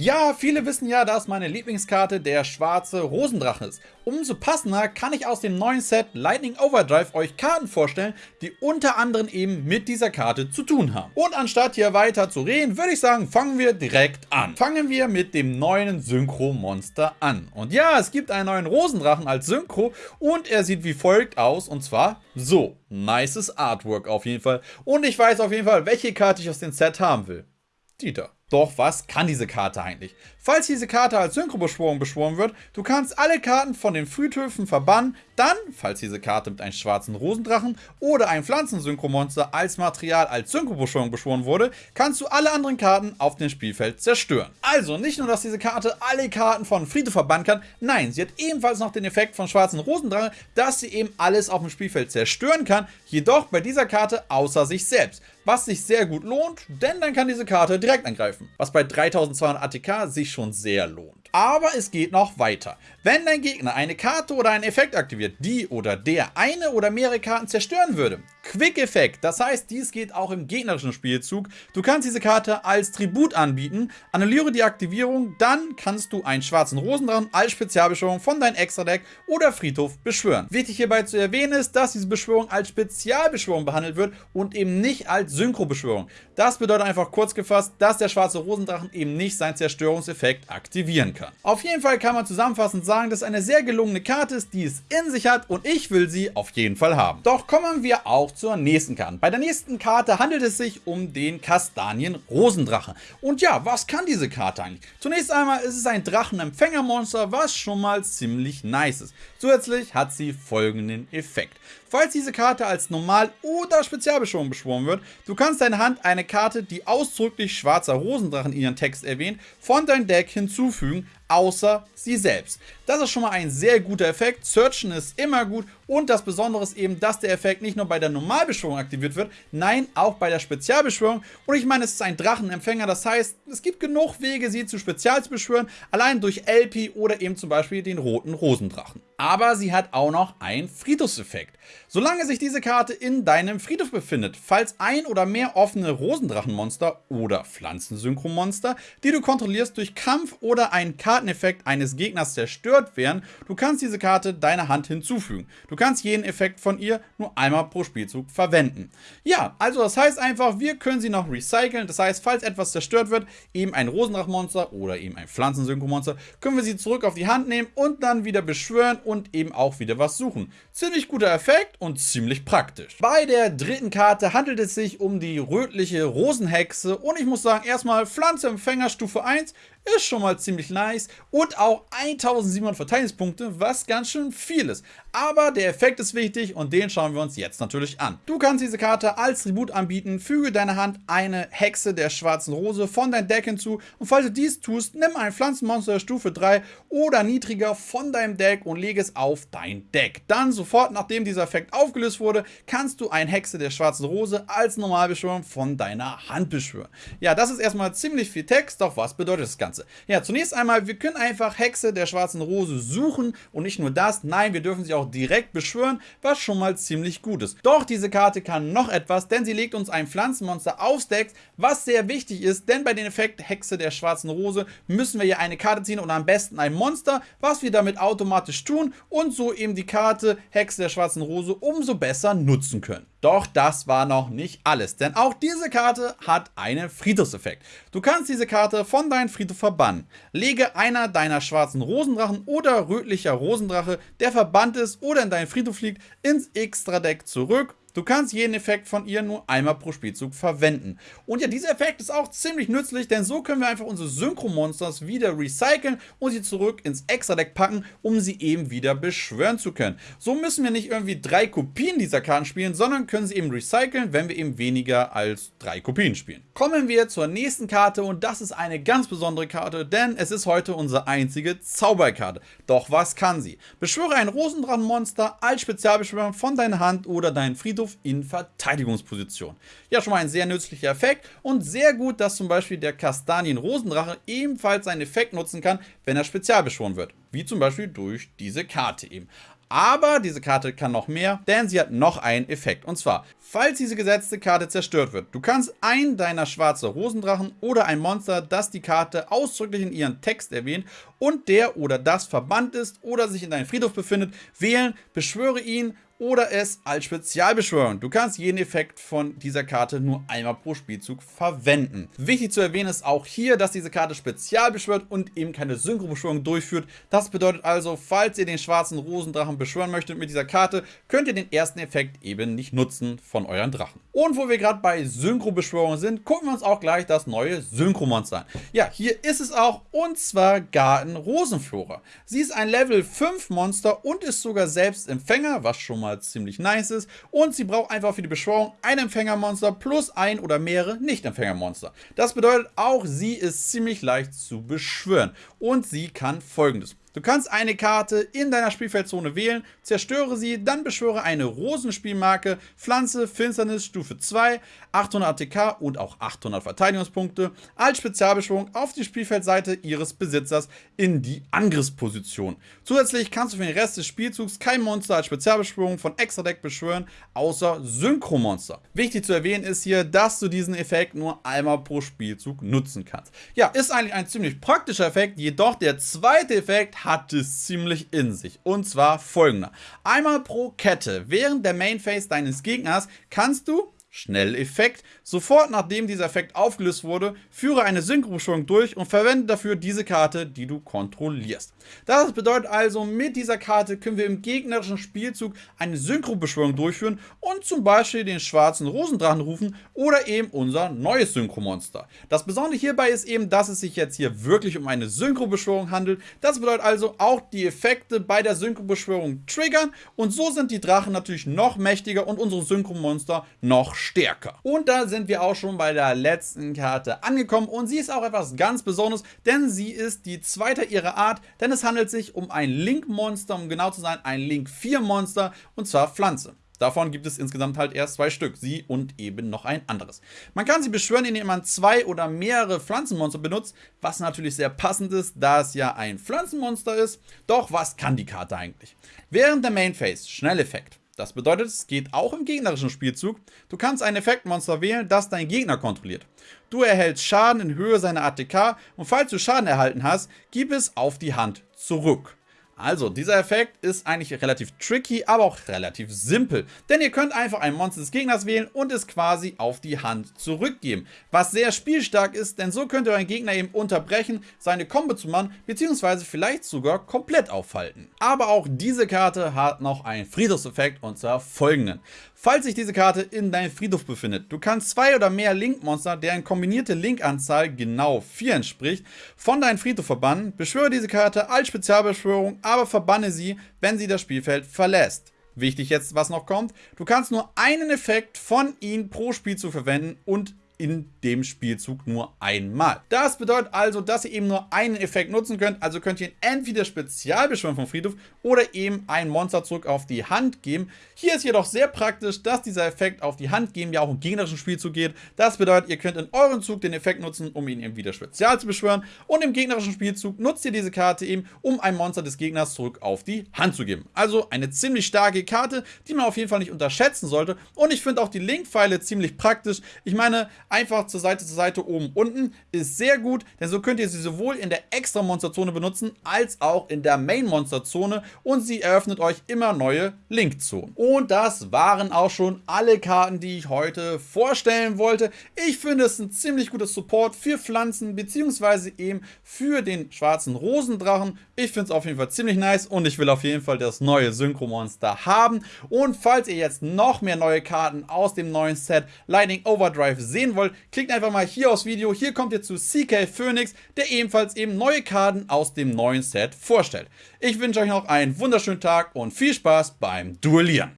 Ja, viele wissen ja, dass meine Lieblingskarte der schwarze Rosendrache ist. Umso passender kann ich aus dem neuen Set Lightning Overdrive euch Karten vorstellen, die unter anderem eben mit dieser Karte zu tun haben. Und anstatt hier weiter zu reden, würde ich sagen, fangen wir direkt an. Fangen wir mit dem neuen Synchro-Monster an. Und ja, es gibt einen neuen Rosendrachen als Synchro und er sieht wie folgt aus und zwar so. Nices Artwork auf jeden Fall. Und ich weiß auf jeden Fall, welche Karte ich aus dem Set haben will. Die da. Doch was kann diese Karte eigentlich? Falls diese Karte als Synchrobeschwörung beschworen wird, du kannst alle Karten von den Friedhöfen verbannen, dann, falls diese Karte mit einem schwarzen Rosendrachen oder einem Pflanzensynchromonster als Material als Synchrobeschwörung beschworen wurde, kannst du alle anderen Karten auf dem Spielfeld zerstören. Also nicht nur, dass diese Karte alle Karten von Friedhof verbannen kann, nein, sie hat ebenfalls noch den Effekt von schwarzen Rosendrachen, dass sie eben alles auf dem Spielfeld zerstören kann, jedoch bei dieser Karte außer sich selbst was sich sehr gut lohnt, denn dann kann diese Karte direkt angreifen, was bei 3200 ATK sich schon sehr lohnt. Aber es geht noch weiter. Wenn dein Gegner eine Karte oder einen Effekt aktiviert, die oder der eine oder mehrere Karten zerstören würde, Quick-Effekt, das heißt, dies geht auch im gegnerischen Spielzug. Du kannst diese Karte als Tribut anbieten, annulliere die Aktivierung, dann kannst du einen schwarzen Rosendrachen als Spezialbeschwörung von deinem Extra-Deck oder Friedhof beschwören. Wichtig hierbei zu erwähnen ist, dass diese Beschwörung als Spezialbeschwörung behandelt wird und eben nicht als Synchro-Beschwörung. Das bedeutet einfach kurz gefasst, dass der schwarze Rosendrachen eben nicht seinen Zerstörungseffekt aktivieren kann. Auf jeden Fall kann man zusammenfassend sagen, dass es eine sehr gelungene Karte ist, die es in sich hat und ich will sie auf jeden Fall haben. Doch kommen wir auch zur nächsten Karte. Bei der nächsten Karte handelt es sich um den Kastanien-Rosendrache. Und ja, was kann diese Karte eigentlich? Zunächst einmal ist es ein Drachenempfängermonster, was schon mal ziemlich nice ist. Zusätzlich hat sie folgenden Effekt. Falls diese Karte als Normal- oder Spezialbeschwörung beschworen wird, du kannst deine Hand eine Karte, die ausdrücklich schwarzer Rosendrachen in ihren Text erwähnt, von deinem Deck hinzufügen, außer sie selbst. Das ist schon mal ein sehr guter Effekt. Searchen ist immer gut und das Besondere ist eben, dass der Effekt nicht nur bei der Normalbeschwörung aktiviert wird, nein, auch bei der Spezialbeschwörung. Und ich meine, es ist ein Drachenempfänger, das heißt, es gibt genug Wege, sie zu spezial zu beschwören, allein durch LP oder eben zum Beispiel den roten Rosendrachen. Aber sie hat auch noch einen Friedhofseffekt. Solange sich diese Karte in deinem Friedhof befindet, falls ein oder mehr offene Rosendrachenmonster oder Pflanzensynchromonster, die du kontrollierst, durch Kampf oder einen Karteneffekt eines Gegners zerstört werden, du kannst diese Karte deiner Hand hinzufügen. Du kannst jeden Effekt von ihr nur einmal pro Spielzug verwenden. Ja, also das heißt einfach, wir können sie noch recyceln. Das heißt, falls etwas zerstört wird, eben ein Rosendrachenmonster oder eben ein Pflanzensynchromonster, können wir sie zurück auf die Hand nehmen und dann wieder beschwören und eben auch wieder was suchen. Ziemlich guter Effekt und ziemlich praktisch. Bei der dritten Karte handelt es sich um die rötliche Rosenhexe und ich muss sagen, erstmal Pflanzeempfänger Stufe 1 ist schon mal ziemlich nice und auch 1700 Verteidigungspunkte, was ganz schön viel ist. Aber der Effekt ist wichtig und den schauen wir uns jetzt natürlich an. Du kannst diese Karte als Tribut anbieten, füge deiner Hand eine Hexe der schwarzen Rose von deinem Deck hinzu und falls du dies tust, nimm ein Pflanzenmonster Stufe 3 oder niedriger von deinem Deck und lege es auf dein Deck. Dann sofort, nachdem dieser Effekt aufgelöst wurde, kannst du ein Hexe der schwarzen Rose als Normalbeschwörung von deiner Hand beschwören. Ja, das ist erstmal ziemlich viel Text, doch was bedeutet das Ganze? Ganze? Ja, zunächst einmal, wir können einfach Hexe der schwarzen Rose suchen und nicht nur das, nein, wir dürfen sie auch direkt beschwören, was schon mal ziemlich gut ist. Doch diese Karte kann noch etwas, denn sie legt uns ein Pflanzenmonster aufs Deck, was sehr wichtig ist, denn bei dem Effekt Hexe der schwarzen Rose müssen wir hier eine Karte ziehen und am besten ein Monster, was wir damit automatisch tun und so eben die Karte Hexe der schwarzen Rose umso besser nutzen können. Doch das war noch nicht alles, denn auch diese Karte hat einen Friedhofseffekt. Du kannst diese Karte von deinem Friedhof verbannen. Lege einer deiner schwarzen Rosendrachen oder rötlicher Rosendrache, der verbannt ist oder in deinen Friedhof liegt, ins Extra-Deck zurück Du kannst jeden Effekt von ihr nur einmal pro Spielzug verwenden. Und ja, dieser Effekt ist auch ziemlich nützlich, denn so können wir einfach unsere Synchro-Monsters wieder recyceln und sie zurück ins Extra-Deck packen, um sie eben wieder beschwören zu können. So müssen wir nicht irgendwie drei Kopien dieser Karten spielen, sondern können sie eben recyceln, wenn wir eben weniger als drei Kopien spielen. Kommen wir zur nächsten Karte und das ist eine ganz besondere Karte, denn es ist heute unsere einzige Zauberkarte. Doch was kann sie? Beschwöre ein Rosendrachenmonster als Spezialbeschwörung von deiner Hand oder deinen Friedhof Friedhof in Verteidigungsposition. Ja, schon mal ein sehr nützlicher Effekt und sehr gut, dass zum Beispiel der Kastanien-Rosendrache ebenfalls seinen Effekt nutzen kann, wenn er spezial beschworen wird. Wie zum Beispiel durch diese Karte eben. Aber diese Karte kann noch mehr, denn sie hat noch einen Effekt. Und zwar, falls diese gesetzte Karte zerstört wird, du kannst einen deiner schwarze Rosendrachen oder ein Monster, das die Karte ausdrücklich in ihren Text erwähnt und der oder das verbannt ist oder sich in deinem Friedhof befindet, wählen, beschwöre ihn oder es als Spezialbeschwörung. Du kannst jeden Effekt von dieser Karte nur einmal pro Spielzug verwenden. Wichtig zu erwähnen ist auch hier, dass diese Karte spezial beschwört und eben keine Synchro-Beschwörung durchführt. Das bedeutet also, falls ihr den schwarzen Rosendrachen beschwören möchtet mit dieser Karte, könnt ihr den ersten Effekt eben nicht nutzen von euren Drachen. Und wo wir gerade bei Synchro-Beschwörungen sind, gucken wir uns auch gleich das neue Synchro-Monster an. Ja, hier ist es auch und zwar Garten Rosenflora. Sie ist ein Level 5 Monster und ist sogar selbst Empfänger, was schon mal mal ziemlich nice ist. Und sie braucht einfach für die Beschwörung ein Empfängermonster plus ein oder mehrere Nicht-Empfängermonster. Das bedeutet auch, sie ist ziemlich leicht zu beschwören. Und sie kann folgendes. Du kannst eine Karte in deiner Spielfeldzone wählen, zerstöre sie, dann beschwöre eine Rosenspielmarke, Pflanze, Finsternis, Stufe 2, 800 ATK und auch 800 Verteidigungspunkte als Spezialbeschwörung auf die Spielfeldseite ihres Besitzers in die Angriffsposition. Zusätzlich kannst du für den Rest des Spielzugs kein Monster als Spezialbeschwörung von Extra-Deck beschwören, außer Synchromonster. Wichtig zu erwähnen ist hier, dass du diesen Effekt nur einmal pro Spielzug nutzen kannst. Ja, ist eigentlich ein ziemlich praktischer Effekt, jedoch der zweite Effekt hat es ziemlich in sich. Und zwar folgender. Einmal pro Kette während der Main Phase deines Gegners kannst du Schnelleffekt. Sofort nachdem dieser Effekt aufgelöst wurde, führe eine Synchrobeschwörung durch und verwende dafür diese Karte, die du kontrollierst. Das bedeutet also, mit dieser Karte können wir im gegnerischen Spielzug eine Synchrobeschwörung durchführen und zum Beispiel den schwarzen Rosendrachen rufen oder eben unser neues Synchromonster. Das Besondere hierbei ist eben, dass es sich jetzt hier wirklich um eine Synchrobeschwörung handelt. Das bedeutet also, auch die Effekte bei der Synchrobeschwörung triggern und so sind die Drachen natürlich noch mächtiger und unsere Synchromonster noch stärker. Und da sind wir auch schon bei der letzten Karte angekommen und sie ist auch etwas ganz Besonderes, denn sie ist die zweite ihrer Art, denn es handelt sich um ein Link-Monster, um genau zu sein, ein Link-4-Monster und zwar Pflanze. Davon gibt es insgesamt halt erst zwei Stück, sie und eben noch ein anderes. Man kann sie beschwören, indem man zwei oder mehrere Pflanzenmonster benutzt, was natürlich sehr passend ist, da es ja ein Pflanzenmonster ist. Doch was kann die Karte eigentlich? Während der Main Phase, Schnelleffekt. Das bedeutet, es geht auch im gegnerischen Spielzug. Du kannst ein Effektmonster wählen, das dein Gegner kontrolliert. Du erhältst Schaden in Höhe seiner ATK und falls du Schaden erhalten hast, gib es auf die Hand zurück. Also, dieser Effekt ist eigentlich relativ tricky, aber auch relativ simpel. Denn ihr könnt einfach ein Monster des Gegners wählen und es quasi auf die Hand zurückgeben. Was sehr spielstark ist, denn so könnt ihr euren Gegner eben unterbrechen, seine Combo zu machen, beziehungsweise vielleicht sogar komplett aufhalten. Aber auch diese Karte hat noch einen Friedhofseffekt und zwar folgenden. Falls sich diese Karte in deinem Friedhof befindet, du kannst zwei oder mehr Link-Monster, deren kombinierte Link-Anzahl genau 4 entspricht, von deinem Friedhof verbannen, beschwöre diese Karte als Spezialbeschwörung, aber verbanne sie, wenn sie das Spielfeld verlässt. Wichtig jetzt, was noch kommt, du kannst nur einen Effekt von ihnen pro Spielzug verwenden und in dem Spielzug nur einmal. Das bedeutet also, dass ihr eben nur einen Effekt nutzen könnt, also könnt ihr entweder Spezialbeschwören vom Friedhof oder eben ein Monster zurück auf die Hand geben. Hier ist jedoch sehr praktisch, dass dieser Effekt auf die Hand geben ja auch im gegnerischen Spielzug geht. Das bedeutet, ihr könnt in eurem Zug den Effekt nutzen, um ihn eben wieder spezial zu beschwören und im gegnerischen Spielzug nutzt ihr diese Karte eben, um ein Monster des Gegners zurück auf die Hand zu geben. Also eine ziemlich starke Karte, die man auf jeden Fall nicht unterschätzen sollte und ich finde auch die Link-Pfeile ziemlich praktisch. Ich meine, einfach zur Seite zu Seite oben unten ist sehr gut, denn so könnt ihr sie sowohl in der extra Monsterzone benutzen, als auch in der Main Monsterzone und sie eröffnet euch immer neue Linkzonen. Und das waren auch schon alle Karten, die ich heute vorstellen wollte. Ich finde es ein ziemlich gutes Support für Pflanzen, beziehungsweise eben für den schwarzen Rosendrachen. Ich finde es auf jeden Fall ziemlich nice und ich will auf jeden Fall das neue Synchro-Monster haben. Und falls ihr jetzt noch mehr neue Karten aus dem neuen Set Lightning Overdrive sehen wollt, wollt, klickt einfach mal hier aufs Video. Hier kommt ihr zu CK Phoenix, der ebenfalls eben neue Karten aus dem neuen Set vorstellt. Ich wünsche euch noch einen wunderschönen Tag und viel Spaß beim Duellieren.